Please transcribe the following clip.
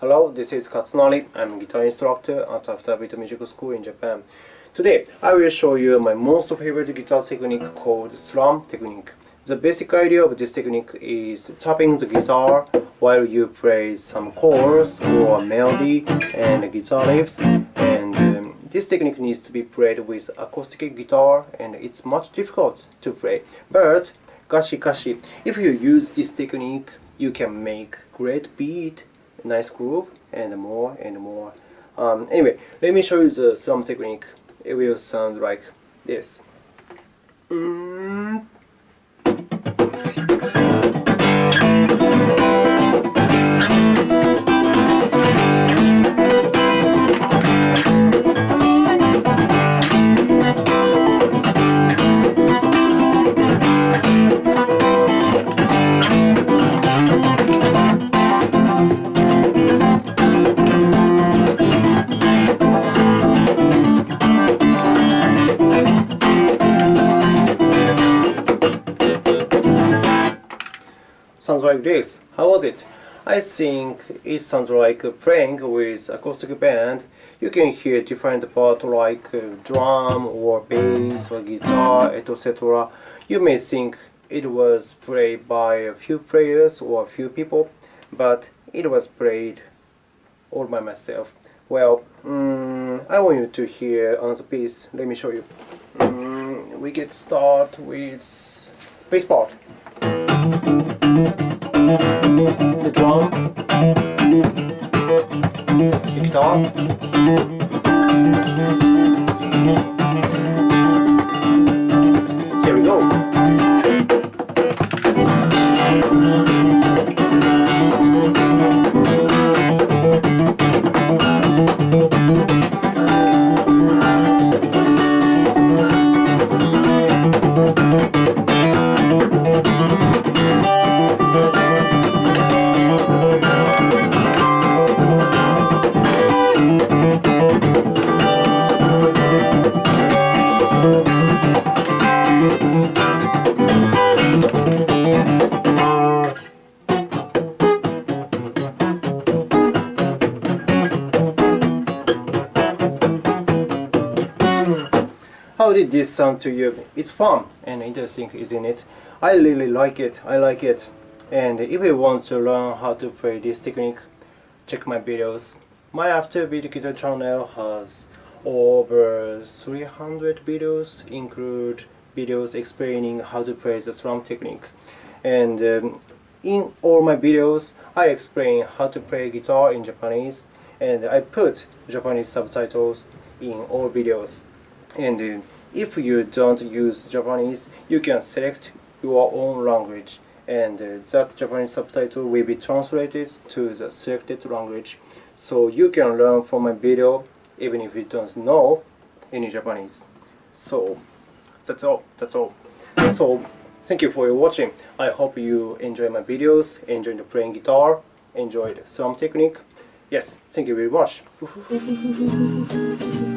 Hello, this is Katsunari. I'm a guitar instructor at Afterbeat Music School in Japan. Today, I will show you my most favorite guitar technique called strum technique. The basic idea of this technique is tapping the guitar while you play some chords or melody and guitar riffs. And um, this technique needs to be played with acoustic guitar and it's much difficult to play. But, gashi gashi, if you use this technique, you can make great beat, nice groove, and more and more. Um, anyway, let me show you the strum technique. It will sound like this. Mm. Sounds like this. How was it? I think it sounds like playing with acoustic band. You can hear different parts like uh, drum or bass or guitar, etc. You may think it was played by a few players or a few people, but it was played all by myself. Well, um, I want you to hear another piece. Let me show you. Um, we get start with bass part the drum, the guitar, How did this sound to you? It's fun and interesting, isn't it? I really like it. I like it. And if you want to learn how to play this technique, check my videos. My Afterbeat Guitar channel has over 300 videos, include videos explaining how to play the strum technique. And um, in all my videos, I explain how to play guitar in Japanese, and I put Japanese subtitles in all videos. And uh, if you don't use Japanese, you can select your own language and uh, that Japanese subtitle will be translated to the selected language. So you can learn from my video even if you don't know any Japanese. So that's all. That's all. So thank you for watching. I hope you enjoy my videos, enjoyed playing guitar, enjoyed some technique. Yes, thank you very much.